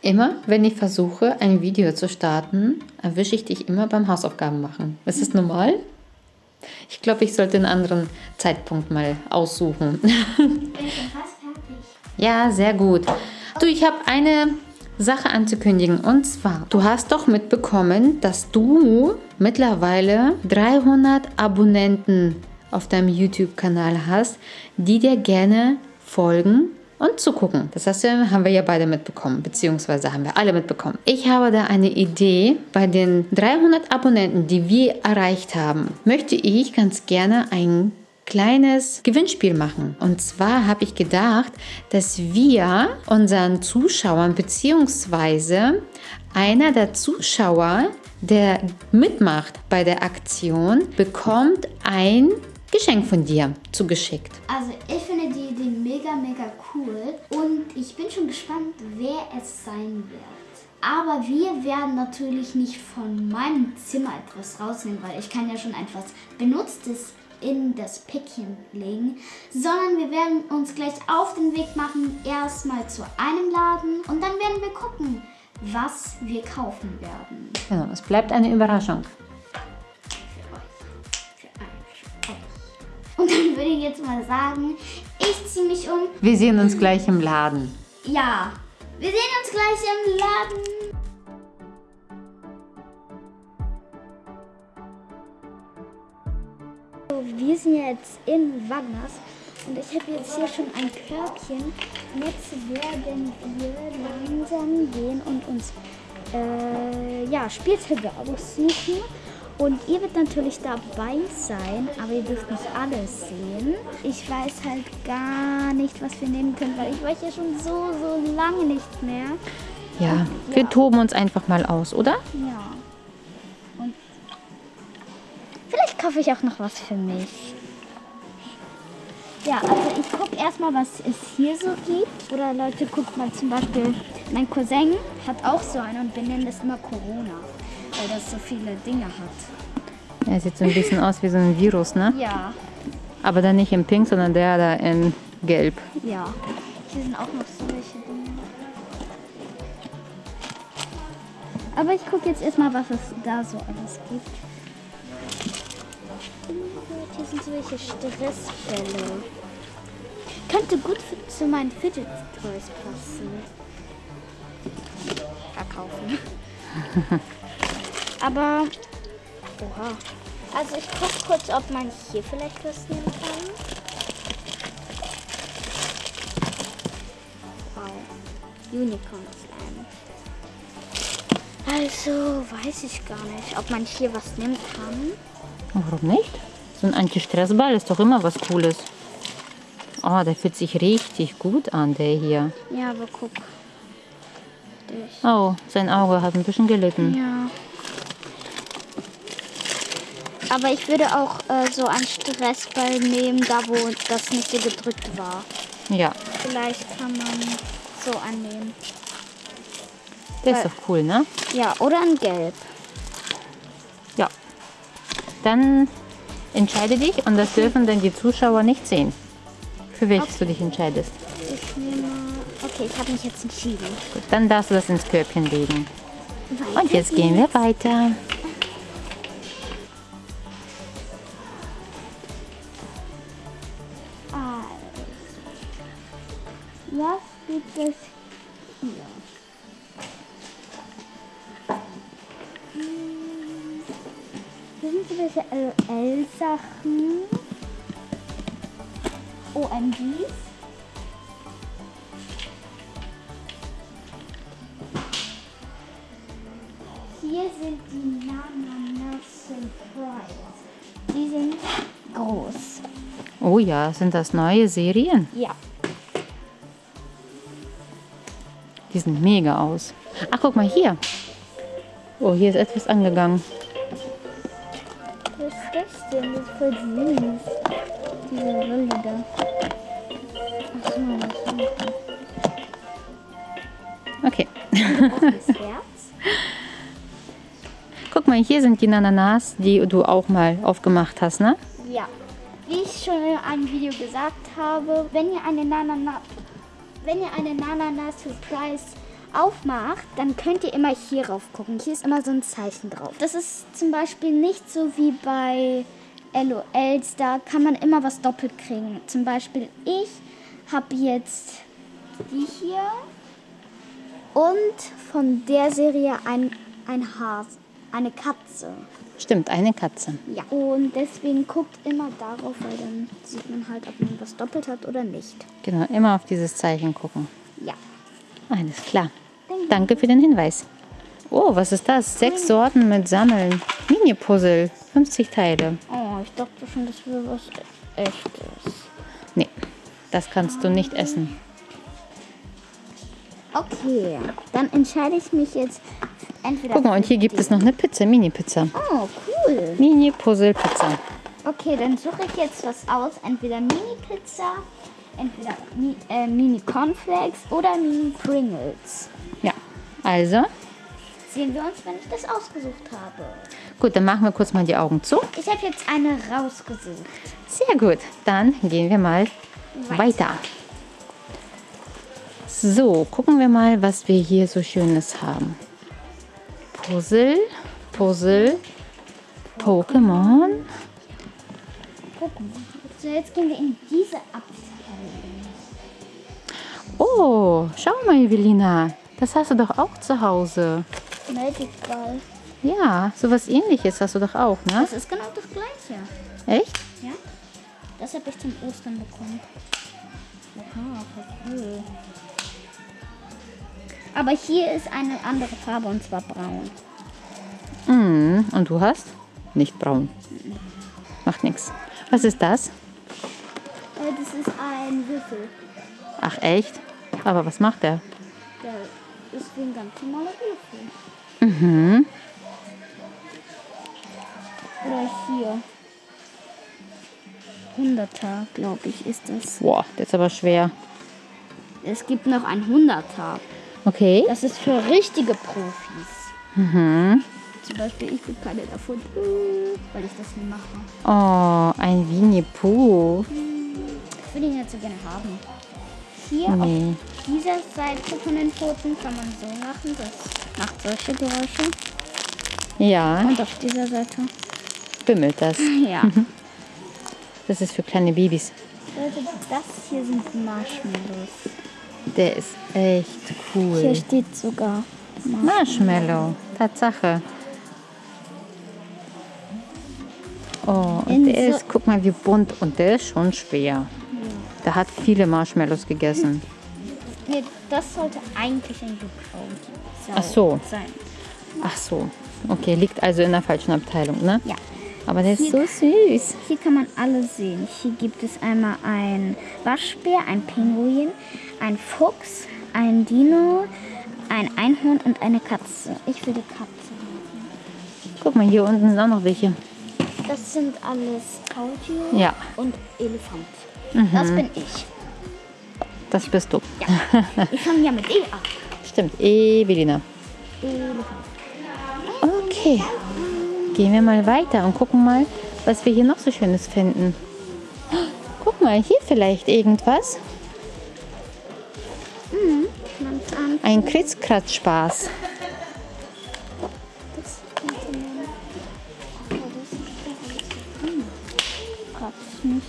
Immer, wenn ich versuche, ein Video zu starten, erwische ich dich immer beim Hausaufgaben machen. Ist das normal? Ich glaube, ich sollte einen anderen Zeitpunkt mal aussuchen. Ja, sehr gut. Du, ich habe eine Sache anzukündigen. Und zwar, du hast doch mitbekommen, dass du mittlerweile 300 Abonnenten auf deinem YouTube-Kanal hast, die dir gerne folgen und zugucken. Das heißt, haben wir ja beide mitbekommen, beziehungsweise haben wir alle mitbekommen. Ich habe da eine Idee. Bei den 300 Abonnenten, die wir erreicht haben, möchte ich ganz gerne ein kleines Gewinnspiel machen. Und zwar habe ich gedacht, dass wir unseren Zuschauern beziehungsweise einer der Zuschauer, der mitmacht bei der Aktion, bekommt ein Geschenk von dir zugeschickt. Also ich finde die Idee mega, mega cool und ich bin schon gespannt, wer es sein wird. Aber wir werden natürlich nicht von meinem Zimmer etwas rausnehmen, weil ich kann ja schon etwas Benutztes in das Päckchen legen, sondern wir werden uns gleich auf den Weg machen, erstmal zu einem Laden und dann werden wir gucken, was wir kaufen werden. Genau, es bleibt eine Überraschung. Würde ich jetzt mal sagen, ich ziehe mich um. Wir sehen uns gleich im Laden. Ja, wir sehen uns gleich im Laden. Wir sind jetzt in Wagners und ich habe jetzt hier schon ein Körbchen. Und jetzt werden wir langsam gehen und uns äh, ja, Spielzeuge aussuchen. Und ihr wird natürlich dabei sein, aber ihr dürft nicht alles sehen. Ich weiß halt gar nicht, was wir nehmen können, weil ich weiß ja schon so, so lange nicht mehr. Ja, wir toben uns einfach mal aus, oder? Ja. Und vielleicht kaufe ich auch noch was für mich. Ja, also ich gucke erstmal, was es hier so gibt. Oder Leute, guckt mal zum Beispiel, mein Cousin hat auch so einen und wir nennen das immer Corona, weil das so viele Dinge hat. Er sieht so ein bisschen aus wie so ein Virus, ne? Ja, Aber dann nicht in Pink, sondern der da in Gelb. ja. Hier sind auch noch solche Dinge. Aber ich gucke jetzt erstmal, was es da so alles gibt. Hier sind solche Stressbälle. Könnte gut zu meinen Fidget Toys passen. Verkaufen. Aber. Oha. Also ich gucke kurz, ob man hier vielleicht was nehmen kann. Wow. Unicorn Slime. Also weiß ich gar nicht, ob man hier was nehmen kann. Warum nicht? So ein Anti-Stress-Ball ist doch immer was Cooles. Oh, der fühlt sich richtig gut an, der hier. Ja, aber guck. Ich. Oh, sein Auge hat ein bisschen gelitten. Ja. Aber ich würde auch äh, so einen Stressball nehmen, da wo das nicht so gedrückt war. Ja, Vielleicht kann man so annehmen. der ist doch cool, ne? Ja, oder ein Gelb. Ja. Dann entscheide dich und das dürfen dann die Zuschauer nicht sehen. Für welches du dich entscheidest. Ich nehme. Okay, ich habe mich jetzt entschieden. Gut, dann darfst du das ins Körbchen legen. Weiter Und jetzt gehen wir weiter. Es hier? Hier sind so welche LL-Sachen. OMGs. Hier sind die Nana Surprise. Die sind groß. Oh ja, sind das neue Serien? Ja. Die sind mega aus. Ach, guck mal hier. Oh, hier ist etwas angegangen. Was ist das denn? Das ist voll süß. Diese Rolle da. Ach so, das ist Okay. Guck mal, hier sind die Nananas, die du auch mal aufgemacht hast, ne? Ja. Wie ich schon in einem Video gesagt habe, wenn ihr eine Nanana wenn ihr eine Nanana Surprise aufmacht, dann könnt ihr immer hier rauf gucken. Hier ist immer so ein Zeichen drauf. Das ist zum Beispiel nicht so wie bei LOLs. Da kann man immer was doppelt kriegen. Zum Beispiel ich habe jetzt die hier und von der Serie ein, ein Hase, eine Katze. Stimmt, eine Katze. Ja. Und deswegen guckt immer darauf, weil dann sieht man halt, ob man was doppelt hat oder nicht. Genau, immer auf dieses Zeichen gucken. Ja. Alles klar. Danke für den Hinweis. Oh, was ist das? Sechs Sorten mit Sammeln. Mini-Puzzle. 50 Teile. Oh, ich dachte schon, das wäre was echtes. Nee, das kannst du nicht essen. Okay, dann entscheide ich mich jetzt entweder. Guck mal, und hier gibt es noch eine Pizza, Mini-Pizza. Oh, cool. Mini-Puzzle-Pizza. Okay, dann suche ich jetzt was aus. Entweder Mini-Pizza, entweder Mi äh, Mini-Cornflakes oder Mini-Pringles. Ja, also, Sehen wir uns, wenn ich das ausgesucht habe. gut, dann machen wir kurz mal die Augen zu. Ich habe jetzt eine rausgesucht. Sehr gut, dann gehen wir mal weiter. So, gucken wir mal, was wir hier so Schönes haben. Puzzle, Puzzle, Pokémon. So, jetzt gehen wir in diese Abteilung. Oh, schau mal, Evelina. Das hast du doch auch zu Hause. Magic Ball. Ja, sowas ähnliches hast du doch auch, ne? Das ist genau das gleiche. Echt? Ja? Das habe ich zum Ostern bekommen. Aha, voll cool. Aber hier ist eine andere Farbe und zwar braun. Mhm. Und du hast? Nicht braun. Macht nichts. Was ist das? Äh, das ist ein Würfel. Ach, echt? Aber was macht der? Der ist wie ein ganz normaler Würfel. Mhm. Oder hier. 100er, glaube ich, ist das. Boah, der ist aber schwer. Es gibt noch ein 100er. Okay. Das ist für richtige Profis. Mhm. Zum Beispiel, ich bin keine davon, weil ich das nie mache. Oh, ein Winnie Pooh. Ich will ihn jetzt so gerne haben. Hier Nee. auf dieser Seite von den Pfoten kann man so machen. Das macht solche Geräusche. Ja, Und auf dieser Seite. bimmelt das. Ja. Das ist für kleine Babys. Leute, das hier sind Marshmallows. Der ist echt Hier cool. steht sogar. Marshmallow, Tatsache. Oh, und In der so- ist, guck mal, wie bunt. Und der ist schon schwer. Der hat viele Marshmallows gegessen. Nee, das sollte eigentlich ein Gebrauch Ach so. sein. Ach so. Okay, liegt also in der falschen Abteilung, ne? Ja. Aber der ist so süß. Hier kann man alles sehen. Hier gibt es einmal ein Waschbär, ein Pinguin, ein Fuchs, ein Dino, ein Einhorn und eine Katze. Ich will die Katze. Guck mal, hier unten sind auch noch welche. Das sind alles Faultiere Ja, und Elefant. Das bin ich. das bist du. Ich fange ja mit E an. Stimmt, Evelina. Elefant. Okay, gehen wir mal weiter und gucken mal, was wir hier noch so Schönes finden. Guck mal, hier vielleicht irgendwas. Kratzt nicht.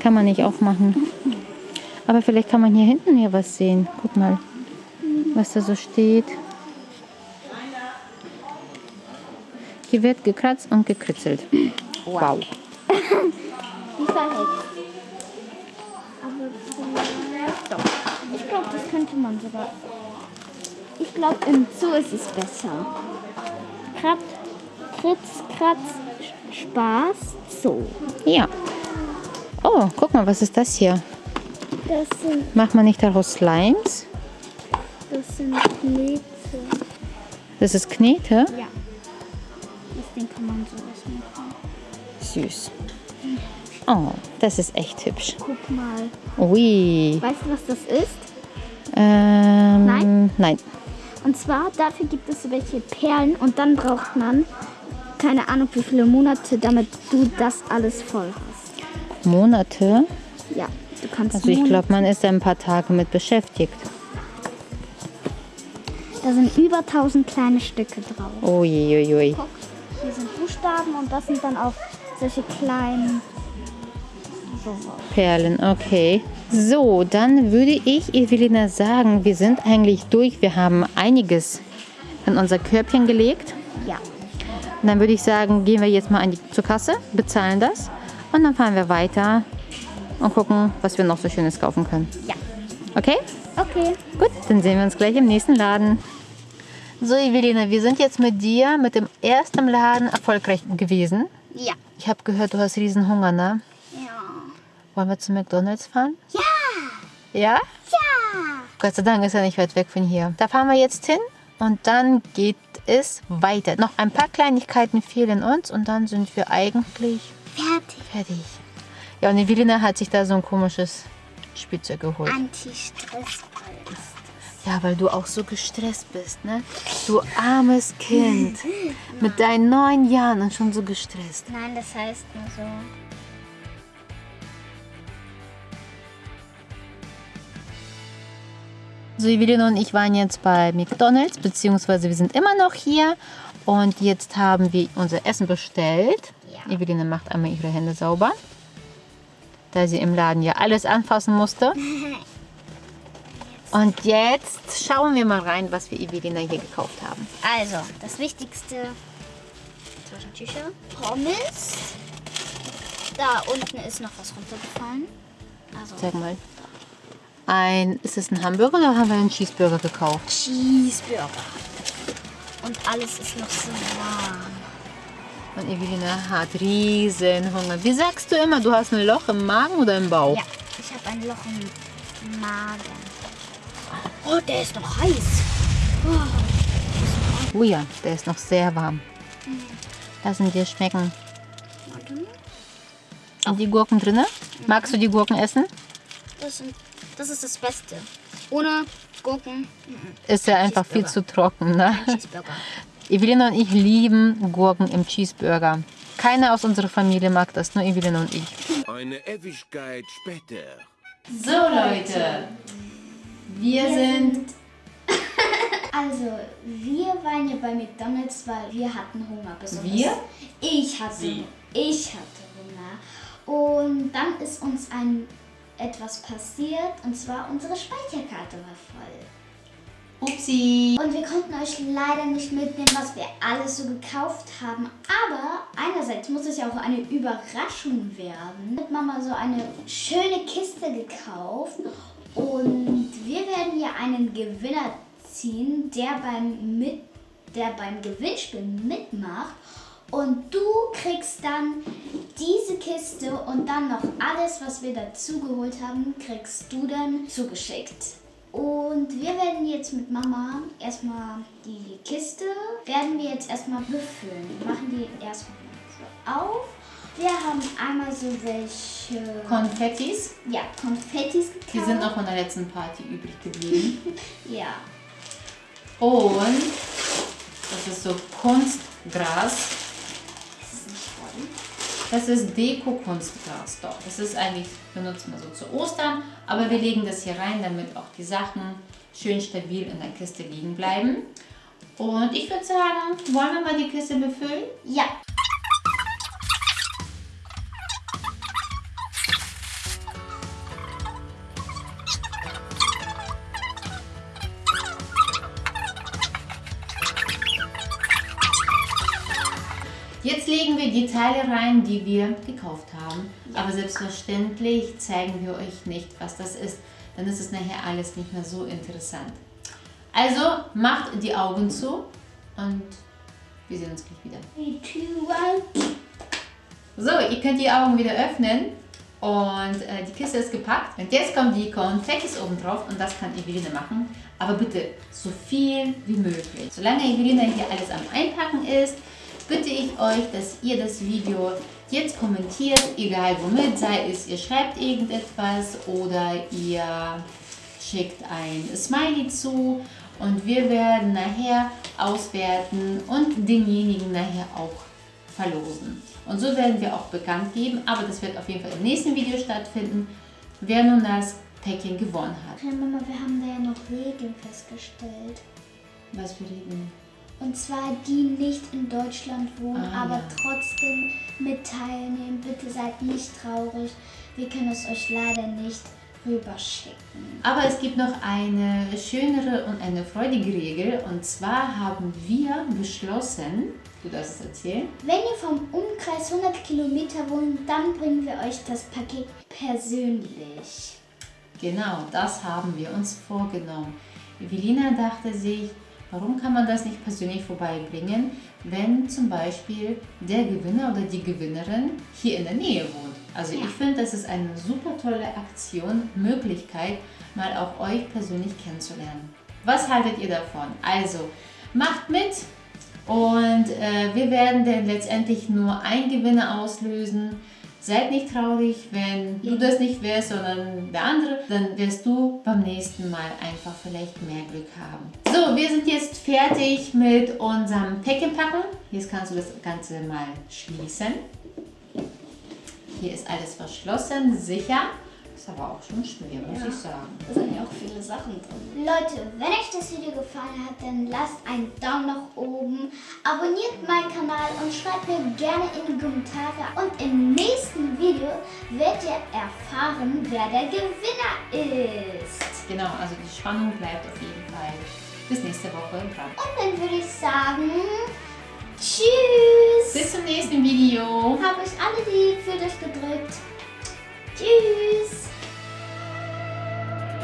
Kann man nicht aufmachen. Aber vielleicht kann man hier hinten hier was sehen. Guck mal, was da so steht. Hier wird gekratzt und gekritzelt. Wow. Ich glaube, das könnte man sogar. Ich glaube, im Zoo ist es besser. Kratz, Kritz, Kratz, Spaß, Zoo. Ja. Oh, guck mal, was ist das hier? Das sind, Macht man nicht daraus Slimes? das sind Knete. Das ist Knete. Ja. Das Ding kann man sowas machen. Süß. Oh, das ist echt hübsch. Guck mal. Ui. Weißt du, was das ist? Ähm, Nein? Nein. Und zwar, dafür gibt es welche Perlen und dann braucht man keine Ahnung wie viele Monate, damit du das alles voll hast. Monate. Ja, du kannst Also ich glaube, man ist ein paar Tage mit beschäftigt. Da sind über 1000 kleine Stücke drauf. Uiuiui. Guck, hier sind Buchstaben und das sind dann auch solche kleinen. Perlen, okay. So, dann würde ich Evelina sagen, wir sind eigentlich durch. Wir haben einiges in unser Körbchen gelegt. Ja. Und dann würde ich sagen, gehen wir jetzt mal an die, zur Kasse, bezahlen das und dann fahren wir weiter und gucken, was wir noch so Schönes kaufen können. Ja. Okay? Okay. Gut, dann sehen wir uns gleich im nächsten Laden. So, Evelina, wir sind jetzt mit dir mit dem ersten Laden erfolgreich gewesen. Ja. Ich habe gehört, du hast riesen Hunger, ne? Wollen wir zu McDonalds fahren? Ja. Ja? Ja. Gott sei Dank ist er nicht weit weg von hier. Da fahren wir jetzt hin und dann geht es weiter. Noch ein paar Kleinigkeiten fehlen uns und dann sind wir eigentlich Fertig. fertig. Ja, und Evelina hat sich da so ein komisches Spielzeug geholt. Anti-Stressball ist. Ja, weil du auch so gestresst bist, ne? Du armes Kind. Mit deinen neun Jahren und schon so gestresst. Nein, das heißt nur so. So, Evelina und ich waren jetzt bei McDonalds, beziehungsweise wir sind immer noch hier. Und jetzt haben wir unser Essen bestellt. Ja. Evelina macht einmal ihre Hände sauber. Da sie im Laden ja alles anfassen musste. Und jetzt schauen wir mal rein, was wir Evelina hier gekauft haben. Also, das Wichtigste: Taschentücher, Pommes. Da unten ist noch was runtergefallen. Also, Sag mal. Ein, ist es ein Hamburger oder haben wir einen Cheeseburger gekauft? Cheeseburger. Und alles ist noch so warm. Und Evelina hat riesen Hunger. Wie sagst du immer, du hast ein Loch im Magen oder im Bauch? Ja, ich habe ein Loch im Magen. Oh, der ist noch heiß. Oh ja, der ist noch sehr warm. Lassen dir schmecken. Sind die Gurken drin? Magst du die Gurken essen? Das, sind, das ist das Beste. Ohne Gurken, Ist ja einfach viel zu trocken, ne? Cheeseburger. Evelina und ich lieben Gurken im Cheeseburger. Keiner aus unserer Familie mag das, nur Evelina und ich. Eine Ewigkeit später. So Leute, wir sind... Also, wir waren ja bei McDonalds, weil wir hatten Hunger. Besonders Wir? Ich hatte, Sie. ich hatte Hunger. Und dann ist uns ein etwas passiert, und zwar unsere Speicherkarte war voll. Upsi. Und wir konnten euch leider nicht mitnehmen, was wir alles so gekauft haben. Aber einerseits muss es ja auch eine Überraschung werden. Hat Mama so eine schöne Kiste gekauft. Und wir werden hier einen Gewinner ziehen, der beim, mit, der beim Gewinnspiel mitmacht. Und du kriegst dann diese Kiste und dann noch alles, was wir dazu geholt haben, kriegst du dann zugeschickt. Und wir werden jetzt mit Mama erstmal die Kiste, werden wir jetzt erstmal befüllen. Wir machen die erstmal so auf. Wir haben einmal so welche Konfettis. ja, Konfettis gekauft. Die sind noch von der letzten Party übrig geblieben. Ja. Und das ist so Kunstgras. Das ist Deko-Kunstgras. Doch, das ist eigentlich, benutzt man so zu Ostern. Aber wir legen das hier rein, damit auch die Sachen schön stabil in der Kiste liegen bleiben. Und ich würde sagen, wollen wir mal die Kiste befüllen? Ja. Teile rein, die wir gekauft haben. Aber selbstverständlich zeigen wir euch nicht, was das ist. Dann ist es nachher alles nicht mehr so interessant. Also macht die Augen zu und wir sehen uns gleich wieder. Three, two, one. So, ihr könnt die Augen wieder öffnen und äh, die Kiste ist gepackt. Und jetzt kommen die Konfettis oben drauf und das kann Evelina machen. Aber bitte so viel wie möglich. Solange Evelina hier alles am Einpacken ist, bitte ich euch, dass ihr das Video jetzt kommentiert, egal womit, sei es ihr schreibt irgendetwas oder ihr schickt ein Smiley zu und wir werden nachher auswerten und denjenigen nachher auch verlosen. Und so werden wir auch bekannt geben, aber das wird auf jeden Fall im nächsten Video stattfinden, wer nun das Päckchen gewonnen hat. Ja, Mama, wir haben da ja noch Regeln festgestellt. Was für Regeln? Und zwar die nicht in Deutschland wohnen, Ah, aber ja. trotzdem mit teilnehmen. Bitte seid nicht traurig. Wir können es euch leider nicht rüberschicken. Aber es gibt noch eine schönere und eine freudige Regel. Und zwar haben wir beschlossen, du darfst es erzählen, Wenn ihr vom Umkreis 100 Kilometer wohnt, dann bringen wir euch das Paket persönlich. Genau, das haben wir uns vorgenommen. Evelina dachte sich, warum kann man das nicht persönlich vorbeibringen, wenn zum Beispiel der Gewinner oder die Gewinnerin hier in der Nähe wohnt. Also Ja. ich finde, das ist eine super tolle Aktion, Möglichkeit, mal auch euch persönlich kennenzulernen. Was haltet ihr davon? Also macht mit und äh, wir werden dann letztendlich nur einen Gewinner auslösen. Seid nicht traurig, wenn du das nicht wärst, sondern der andere, dann wirst du beim nächsten Mal einfach vielleicht mehr Glück haben. So, wir sind jetzt fertig mit unserem Päckchen packen. Jetzt kannst du das Ganze mal schließen. Hier ist alles verschlossen, sicher. Ist aber auch schon schwer, muss ich sagen. Da sind ja auch viele Sachen drin. Leute, wenn euch das Video gefallen hat, dann lasst einen Daumen nach oben, abonniert meinen Kanal und schreibt mir gerne in die Kommentare. Und im nächsten Video werdet ihr erfahren, wer der Gewinner ist. Genau, also die Spannung bleibt auf jeden Fall bis nächste Woche dran. Und dann würde ich sagen, tschüss. Bis zum nächsten Video. Hab euch alle lieb, fühlt euch gedrückt. Tschüss.